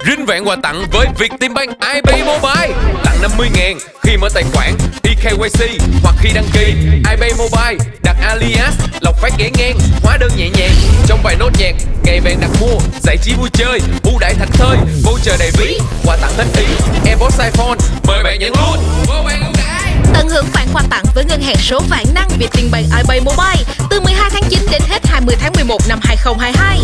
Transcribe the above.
Rinh vẹn quà tặng với Vietinbank IB Mobile. Tặng 50 ngàn khi mở tài khoản eKYC hoặc khi đăng ký IB Mobile, đặt alias, lọc phát ghé ngang, hóa đơn nhẹ nhàng. Trong vài nốt nhạc, ngày vàng đặt mua, giải trí vui chơi, ưu đãi thảnh thơi, voucher đầy ví, quà tặng hết ý AirPods iPhone, mời bạn nhận luôn. Vô bạn ưu đãi. Tận hưởng khoản quà tặng với ngân hàng số vạn năng Vietinbank IB Mobile từ 12 tháng 9 đến hết 20 tháng 11 năm 2022.